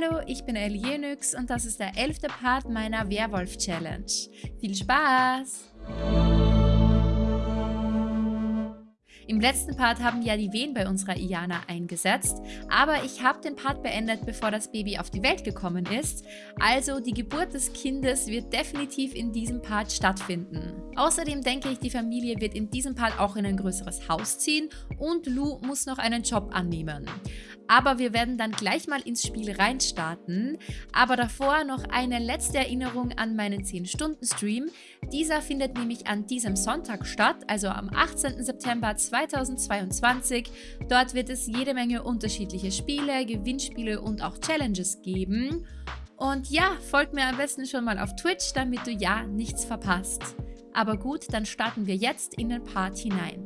Hallo, ich bin Elienix und das ist der elfte Part meiner Werwolf-Challenge. Viel Spaß! Im letzten Part haben ja die Wehen bei unserer Iana eingesetzt, aber ich habe den Part beendet, bevor das Baby auf die Welt gekommen ist. Also die Geburt des Kindes wird definitiv in diesem Part stattfinden. Außerdem denke ich, die Familie wird in diesem Part auch in ein größeres Haus ziehen und Lou muss noch einen Job annehmen. Aber wir werden dann gleich mal ins Spiel reinstarten. Aber davor noch eine letzte Erinnerung an meinen 10-Stunden-Stream. Dieser findet nämlich an diesem Sonntag statt, also am 18. September 2022. Dort wird es jede Menge unterschiedliche Spiele, Gewinnspiele und auch Challenges geben. Und ja, folgt mir am besten schon mal auf Twitch, damit du ja nichts verpasst. Aber gut, dann starten wir jetzt in den Part hinein.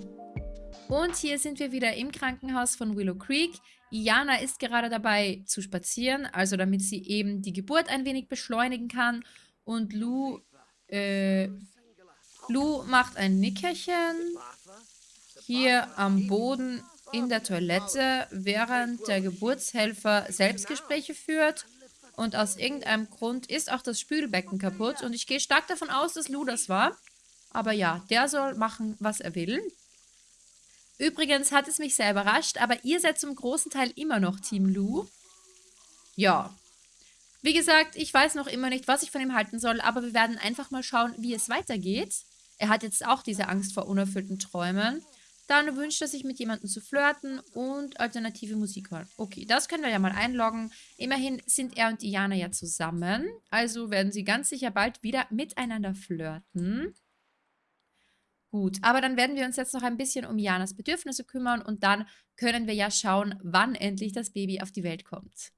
Und hier sind wir wieder im Krankenhaus von Willow Creek. Iana ist gerade dabei zu spazieren, also damit sie eben die Geburt ein wenig beschleunigen kann. Und Lou, äh, Lou macht ein Nickerchen hier am Boden in der Toilette, während der Geburtshelfer Selbstgespräche führt. Und aus irgendeinem Grund ist auch das Spülbecken kaputt. Und ich gehe stark davon aus, dass Lou das war. Aber ja, der soll machen, was er will. Übrigens hat es mich sehr überrascht, aber ihr seid zum großen Teil immer noch Team Lou. Ja. Wie gesagt, ich weiß noch immer nicht, was ich von ihm halten soll, aber wir werden einfach mal schauen, wie es weitergeht. Er hat jetzt auch diese Angst vor unerfüllten Träumen. Dann wünscht er sich mit jemandem zu flirten und alternative Musik hören. Okay, das können wir ja mal einloggen. Immerhin sind er und Diana ja zusammen. Also werden sie ganz sicher bald wieder miteinander flirten. Gut, aber dann werden wir uns jetzt noch ein bisschen um Janas Bedürfnisse kümmern und dann können wir ja schauen, wann endlich das Baby auf die Welt kommt.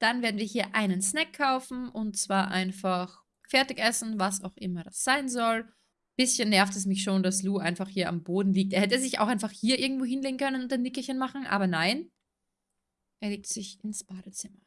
Dann werden wir hier einen Snack kaufen und zwar einfach Fertigessen, was auch immer das sein soll. Bisschen nervt es mich schon, dass Lou einfach hier am Boden liegt. Er hätte sich auch einfach hier irgendwo hinlegen können und ein Nickerchen machen, aber nein. Er legt sich ins Badezimmer.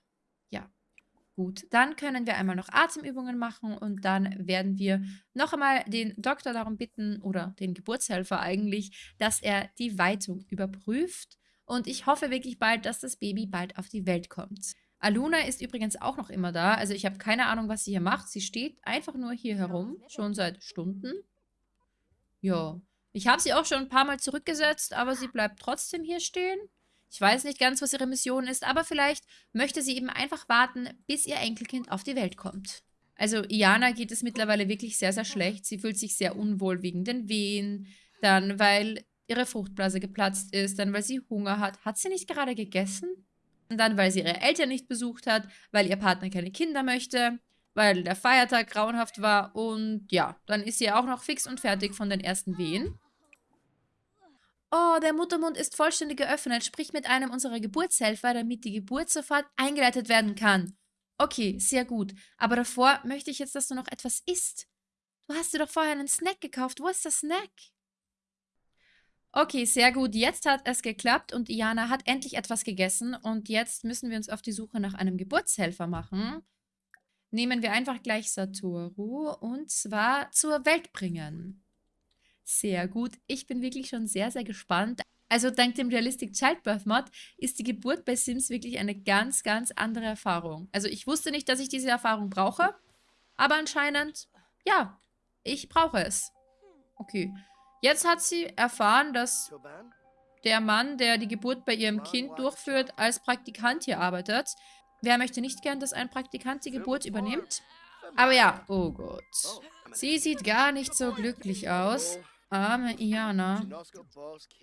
Gut, dann können wir einmal noch Atemübungen machen und dann werden wir noch einmal den Doktor darum bitten oder den Geburtshelfer eigentlich, dass er die Weitung überprüft. Und ich hoffe wirklich bald, dass das Baby bald auf die Welt kommt. Aluna ist übrigens auch noch immer da. Also ich habe keine Ahnung, was sie hier macht. Sie steht einfach nur hier herum, schon seit Stunden. Ja, ich habe sie auch schon ein paar Mal zurückgesetzt, aber sie bleibt trotzdem hier stehen. Ich weiß nicht ganz, was ihre Mission ist, aber vielleicht möchte sie eben einfach warten, bis ihr Enkelkind auf die Welt kommt. Also Iana geht es mittlerweile wirklich sehr, sehr schlecht. Sie fühlt sich sehr unwohl wegen den Wehen, dann weil ihre Fruchtblase geplatzt ist, dann weil sie Hunger hat. Hat sie nicht gerade gegessen? Und dann, weil sie ihre Eltern nicht besucht hat, weil ihr Partner keine Kinder möchte, weil der Feiertag grauenhaft war und ja, dann ist sie auch noch fix und fertig von den ersten Wehen. Oh, der Muttermund ist vollständig geöffnet. Sprich mit einem unserer Geburtshelfer, damit die Geburt sofort eingeleitet werden kann. Okay, sehr gut. Aber davor möchte ich jetzt, dass du noch etwas isst. Du hast dir doch vorher einen Snack gekauft. Wo ist der Snack? Okay, sehr gut. Jetzt hat es geklappt und Iana hat endlich etwas gegessen. Und jetzt müssen wir uns auf die Suche nach einem Geburtshelfer machen. Nehmen wir einfach gleich Satoru und zwar zur Welt bringen. Sehr gut. Ich bin wirklich schon sehr, sehr gespannt. Also dank dem Realistic Childbirth Mod ist die Geburt bei Sims wirklich eine ganz, ganz andere Erfahrung. Also ich wusste nicht, dass ich diese Erfahrung brauche, aber anscheinend, ja, ich brauche es. Okay. Jetzt hat sie erfahren, dass der Mann, der die Geburt bei ihrem Kind durchführt, als Praktikant hier arbeitet. Wer möchte nicht gern, dass ein Praktikant die Geburt übernimmt? Aber ja, oh Gott. Sie sieht gar nicht so glücklich aus. Arme Iana.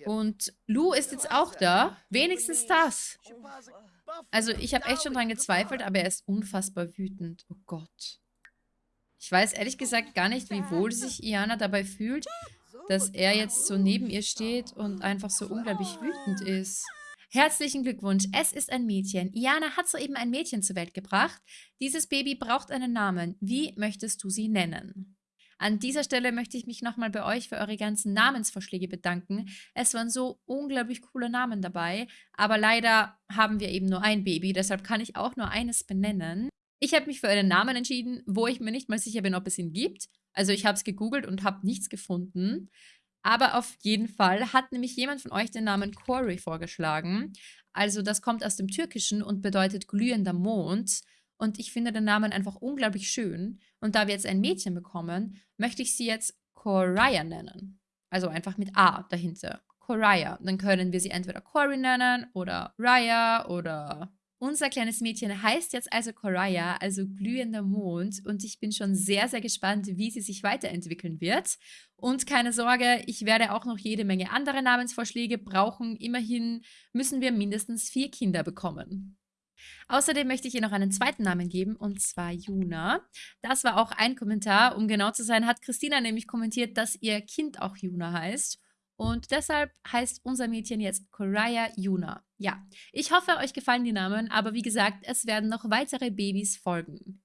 Und Lou ist jetzt auch da. Wenigstens das. Also ich habe echt schon dran gezweifelt, aber er ist unfassbar wütend. Oh Gott. Ich weiß ehrlich gesagt gar nicht, wie wohl sich Iana dabei fühlt, dass er jetzt so neben ihr steht und einfach so unglaublich wütend ist. Herzlichen Glückwunsch, es ist ein Mädchen. Iana hat soeben ein Mädchen zur Welt gebracht. Dieses Baby braucht einen Namen. Wie möchtest du sie nennen? An dieser Stelle möchte ich mich nochmal bei euch für eure ganzen Namensvorschläge bedanken. Es waren so unglaublich coole Namen dabei, aber leider haben wir eben nur ein Baby, deshalb kann ich auch nur eines benennen. Ich habe mich für einen Namen entschieden, wo ich mir nicht mal sicher bin, ob es ihn gibt. Also ich habe es gegoogelt und habe nichts gefunden. Aber auf jeden Fall hat nämlich jemand von euch den Namen Corey vorgeschlagen. Also das kommt aus dem Türkischen und bedeutet glühender Mond. Und ich finde den Namen einfach unglaublich schön. Und da wir jetzt ein Mädchen bekommen, möchte ich sie jetzt Coraya nennen. Also einfach mit A dahinter. Coraya. Dann können wir sie entweder Cory nennen oder Raya oder... Unser kleines Mädchen heißt jetzt also Coraya, also glühender Mond. Und ich bin schon sehr, sehr gespannt, wie sie sich weiterentwickeln wird. Und keine Sorge, ich werde auch noch jede Menge andere Namensvorschläge brauchen. Immerhin müssen wir mindestens vier Kinder bekommen. Außerdem möchte ich ihr noch einen zweiten Namen geben, und zwar Juna. Das war auch ein Kommentar. Um genau zu sein, hat Christina nämlich kommentiert, dass ihr Kind auch Juna heißt. Und deshalb heißt unser Mädchen jetzt Coraya Juna. Ja, ich hoffe, euch gefallen die Namen, aber wie gesagt, es werden noch weitere Babys folgen.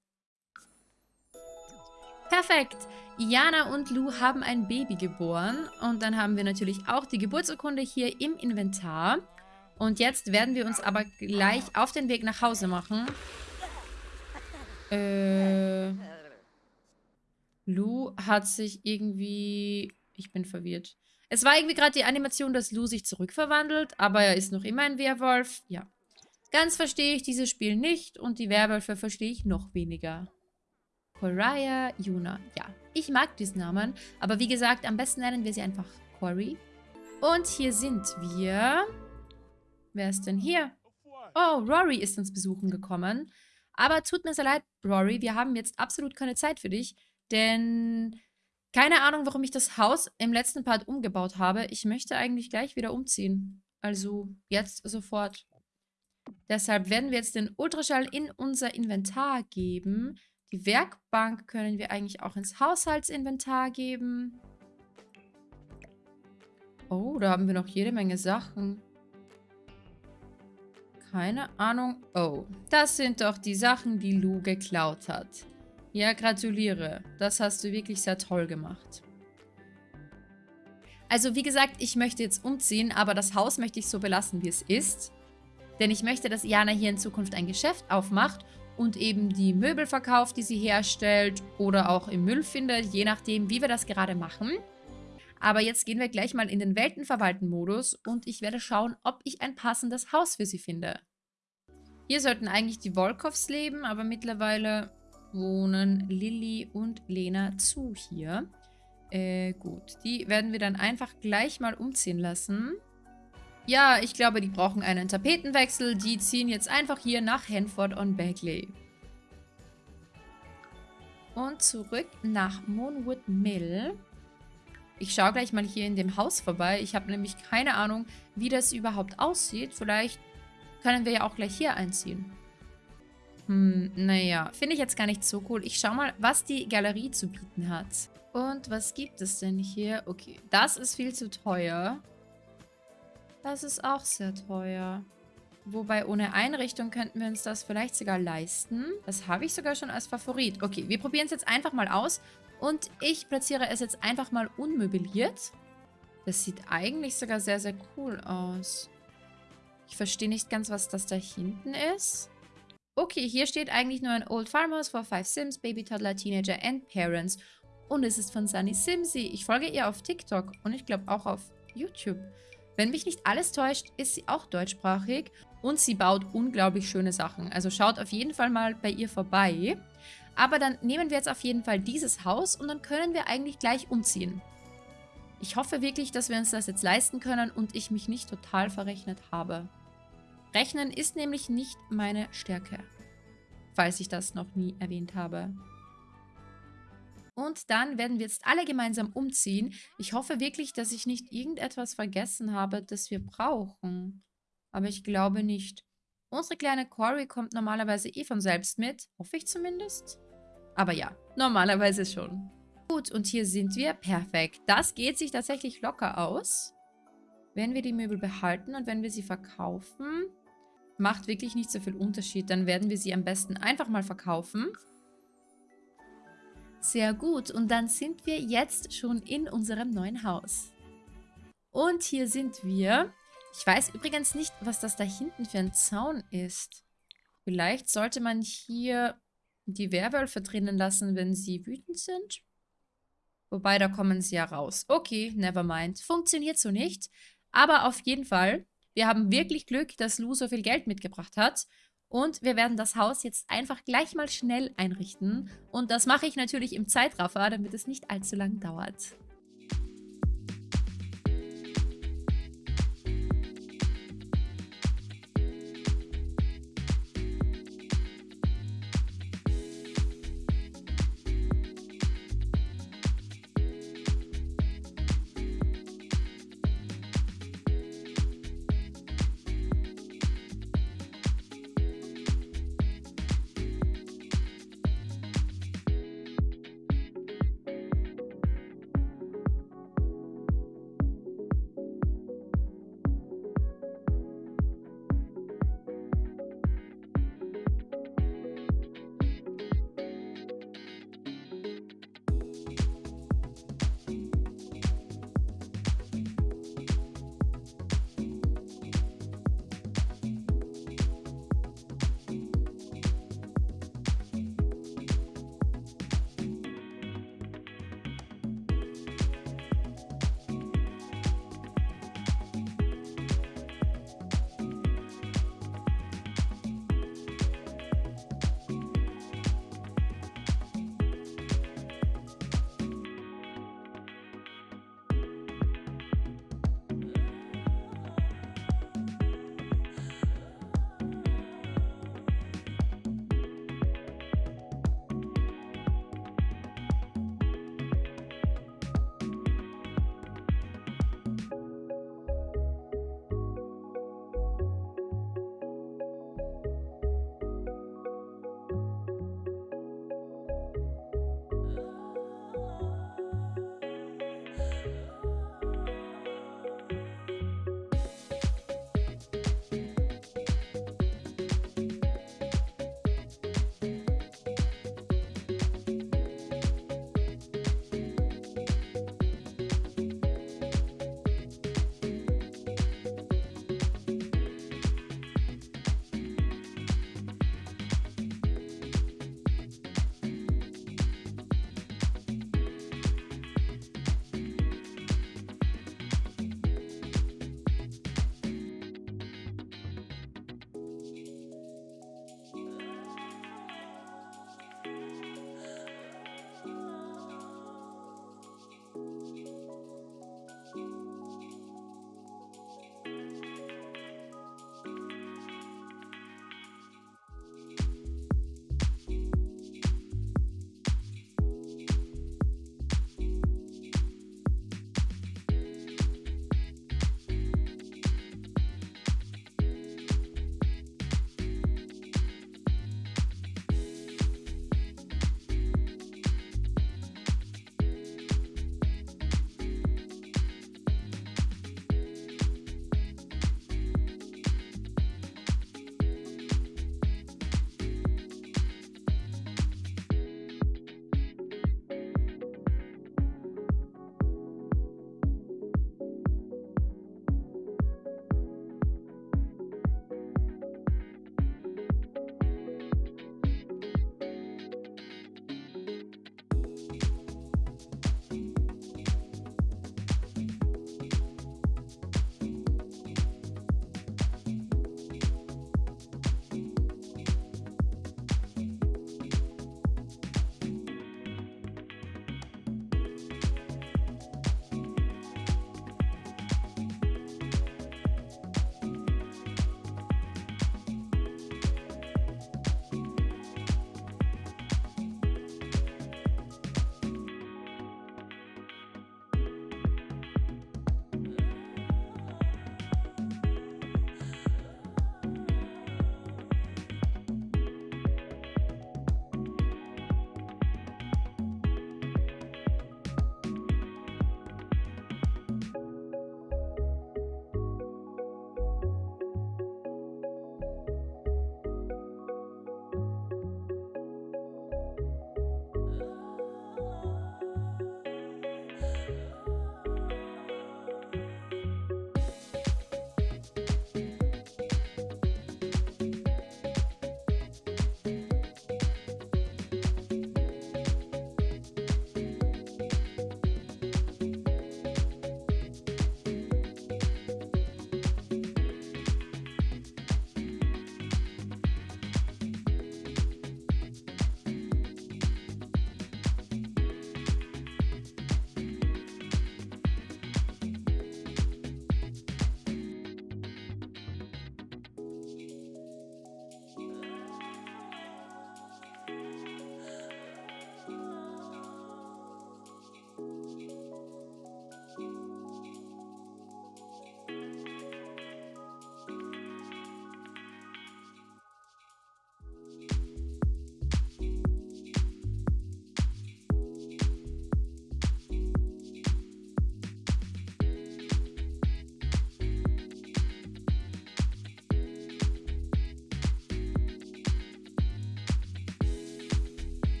Perfekt! Iana und Lou haben ein Baby geboren und dann haben wir natürlich auch die Geburtsurkunde hier im Inventar. Und jetzt werden wir uns aber gleich auf den Weg nach Hause machen. Äh, Lou hat sich irgendwie... Ich bin verwirrt. Es war irgendwie gerade die Animation, dass Lou sich zurückverwandelt, aber er ist noch immer ein Werwolf. Ja. Ganz verstehe ich dieses Spiel nicht und die Werwölfe verstehe ich noch weniger. Coraya Yuna. Ja, ich mag diesen Namen, aber wie gesagt, am besten nennen wir sie einfach Cory. Und hier sind wir... Wer ist denn hier? Oh, Rory ist uns besuchen gekommen. Aber tut mir sehr leid, Rory, wir haben jetzt absolut keine Zeit für dich, denn keine Ahnung, warum ich das Haus im letzten Part umgebaut habe. Ich möchte eigentlich gleich wieder umziehen. Also jetzt sofort. Deshalb werden wir jetzt den Ultraschall in unser Inventar geben. Die Werkbank können wir eigentlich auch ins Haushaltsinventar geben. Oh, da haben wir noch jede Menge Sachen. Keine Ahnung. Oh, das sind doch die Sachen, die Lou geklaut hat. Ja, gratuliere. Das hast du wirklich sehr toll gemacht. Also wie gesagt, ich möchte jetzt umziehen, aber das Haus möchte ich so belassen, wie es ist. Denn ich möchte, dass Jana hier in Zukunft ein Geschäft aufmacht und eben die Möbel verkauft, die sie herstellt oder auch im Müll findet, je nachdem, wie wir das gerade machen. Aber jetzt gehen wir gleich mal in den Weltenverwalten-Modus und ich werde schauen, ob ich ein passendes Haus für sie finde. Hier sollten eigentlich die Volkovs leben, aber mittlerweile wohnen Lilly und Lena zu hier. Äh, gut. Die werden wir dann einfach gleich mal umziehen lassen. Ja, ich glaube, die brauchen einen Tapetenwechsel. Die ziehen jetzt einfach hier nach Hanford on Bagley. Und zurück nach Moonwood Mill. Ich schaue gleich mal hier in dem Haus vorbei. Ich habe nämlich keine Ahnung, wie das überhaupt aussieht. Vielleicht können wir ja auch gleich hier einziehen. Hm, naja, finde ich jetzt gar nicht so cool. Ich schau mal, was die Galerie zu bieten hat. Und was gibt es denn hier? Okay, das ist viel zu teuer. Das ist auch sehr teuer. Wobei ohne Einrichtung könnten wir uns das vielleicht sogar leisten. Das habe ich sogar schon als Favorit. Okay, wir probieren es jetzt einfach mal aus. Und ich platziere es jetzt einfach mal unmöbliert. Das sieht eigentlich sogar sehr, sehr cool aus. Ich verstehe nicht ganz, was das da hinten ist. Okay, hier steht eigentlich nur ein Old Farmhouse for Five Sims, Baby, Toddler, Teenager and Parents. Und es ist von Sunny Simsy. Ich folge ihr auf TikTok und ich glaube auch auf YouTube. Wenn mich nicht alles täuscht, ist sie auch deutschsprachig und sie baut unglaublich schöne Sachen. Also schaut auf jeden Fall mal bei ihr vorbei. Aber dann nehmen wir jetzt auf jeden Fall dieses Haus und dann können wir eigentlich gleich umziehen. Ich hoffe wirklich, dass wir uns das jetzt leisten können und ich mich nicht total verrechnet habe. Rechnen ist nämlich nicht meine Stärke, falls ich das noch nie erwähnt habe. Und dann werden wir jetzt alle gemeinsam umziehen. Ich hoffe wirklich, dass ich nicht irgendetwas vergessen habe, das wir brauchen. Aber ich glaube nicht. Unsere kleine Cory kommt normalerweise eh von selbst mit. Hoffe ich zumindest. Aber ja, normalerweise schon. Gut, und hier sind wir. Perfekt. Das geht sich tatsächlich locker aus. Wenn wir die Möbel behalten und wenn wir sie verkaufen, macht wirklich nicht so viel Unterschied. Dann werden wir sie am besten einfach mal verkaufen. Sehr gut. Und dann sind wir jetzt schon in unserem neuen Haus. Und hier sind wir. Ich weiß übrigens nicht, was das da hinten für ein Zaun ist. Vielleicht sollte man hier die Werwölfe drinnen lassen, wenn sie wütend sind. Wobei, da kommen sie ja raus. Okay, never mind. Funktioniert so nicht. Aber auf jeden Fall, wir haben wirklich Glück, dass Lou so viel Geld mitgebracht hat. Und wir werden das Haus jetzt einfach gleich mal schnell einrichten. Und das mache ich natürlich im Zeitraffer, damit es nicht allzu lang dauert.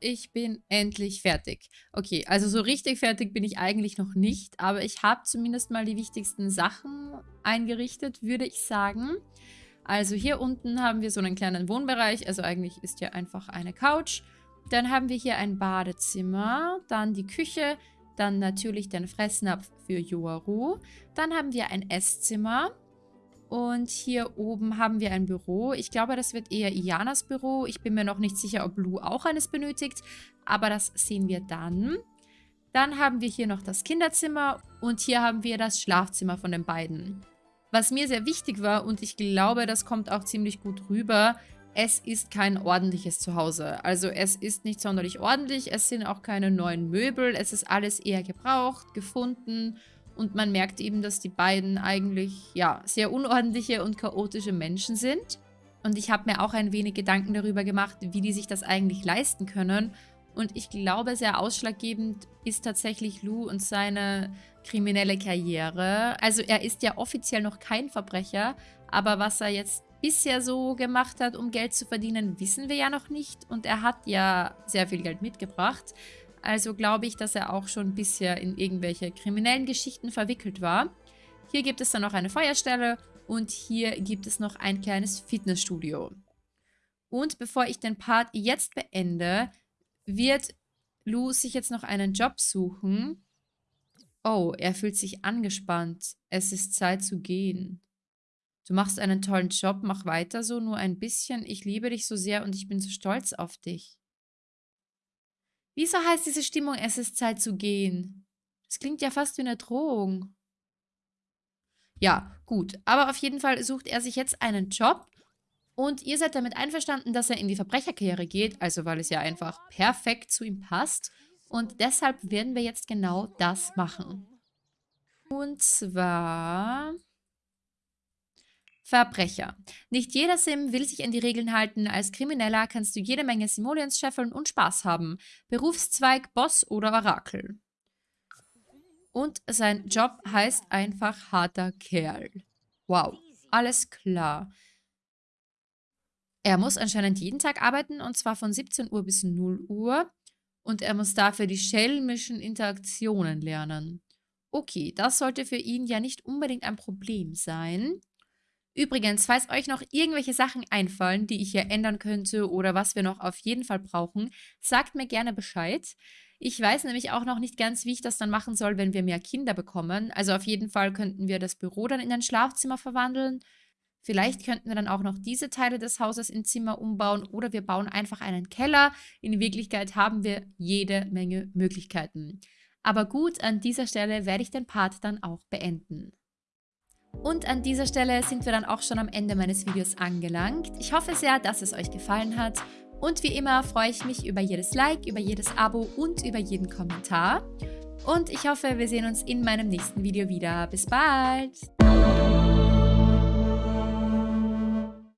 Ich bin endlich fertig. Okay, also so richtig fertig bin ich eigentlich noch nicht, aber ich habe zumindest mal die wichtigsten Sachen eingerichtet, würde ich sagen. Also hier unten haben wir so einen kleinen Wohnbereich, also eigentlich ist hier einfach eine Couch. Dann haben wir hier ein Badezimmer, dann die Küche, dann natürlich den Fressnapf für Yoaru. Dann haben wir ein Esszimmer, und hier oben haben wir ein Büro. Ich glaube, das wird eher Ianas Büro. Ich bin mir noch nicht sicher, ob Lou auch eines benötigt. Aber das sehen wir dann. Dann haben wir hier noch das Kinderzimmer. Und hier haben wir das Schlafzimmer von den beiden. Was mir sehr wichtig war, und ich glaube, das kommt auch ziemlich gut rüber, es ist kein ordentliches Zuhause. Also es ist nicht sonderlich ordentlich, es sind auch keine neuen Möbel, es ist alles eher gebraucht, gefunden und man merkt eben, dass die beiden eigentlich ja sehr unordentliche und chaotische Menschen sind. Und ich habe mir auch ein wenig Gedanken darüber gemacht, wie die sich das eigentlich leisten können. Und ich glaube, sehr ausschlaggebend ist tatsächlich Lou und seine kriminelle Karriere. Also er ist ja offiziell noch kein Verbrecher, aber was er jetzt bisher so gemacht hat, um Geld zu verdienen, wissen wir ja noch nicht. Und er hat ja sehr viel Geld mitgebracht. Also glaube ich, dass er auch schon bisher in irgendwelche kriminellen Geschichten verwickelt war. Hier gibt es dann noch eine Feuerstelle und hier gibt es noch ein kleines Fitnessstudio. Und bevor ich den Part jetzt beende, wird Lou sich jetzt noch einen Job suchen. Oh, er fühlt sich angespannt. Es ist Zeit zu gehen. Du machst einen tollen Job, mach weiter so, nur ein bisschen. Ich liebe dich so sehr und ich bin so stolz auf dich. Wieso heißt diese Stimmung, es ist Zeit zu gehen? Das klingt ja fast wie eine Drohung. Ja, gut. Aber auf jeden Fall sucht er sich jetzt einen Job. Und ihr seid damit einverstanden, dass er in die Verbrecherkarriere geht. Also weil es ja einfach perfekt zu ihm passt. Und deshalb werden wir jetzt genau das machen. Und zwar... Verbrecher. Nicht jeder Sim will sich an die Regeln halten. Als Krimineller kannst du jede Menge Simoleons scheffeln und Spaß haben. Berufszweig, Boss oder Orakel. Und sein Job heißt einfach harter Kerl. Wow, alles klar. Er muss anscheinend jeden Tag arbeiten und zwar von 17 Uhr bis 0 Uhr. Und er muss dafür die schelmischen Interaktionen lernen. Okay, das sollte für ihn ja nicht unbedingt ein Problem sein. Übrigens, falls euch noch irgendwelche Sachen einfallen, die ich hier ändern könnte oder was wir noch auf jeden Fall brauchen, sagt mir gerne Bescheid. Ich weiß nämlich auch noch nicht ganz, wie ich das dann machen soll, wenn wir mehr Kinder bekommen. Also auf jeden Fall könnten wir das Büro dann in ein Schlafzimmer verwandeln. Vielleicht könnten wir dann auch noch diese Teile des Hauses in Zimmer umbauen oder wir bauen einfach einen Keller. In Wirklichkeit haben wir jede Menge Möglichkeiten. Aber gut, an dieser Stelle werde ich den Part dann auch beenden. Und an dieser Stelle sind wir dann auch schon am Ende meines Videos angelangt. Ich hoffe sehr, dass es euch gefallen hat. Und wie immer freue ich mich über jedes Like, über jedes Abo und über jeden Kommentar. Und ich hoffe, wir sehen uns in meinem nächsten Video wieder. Bis bald!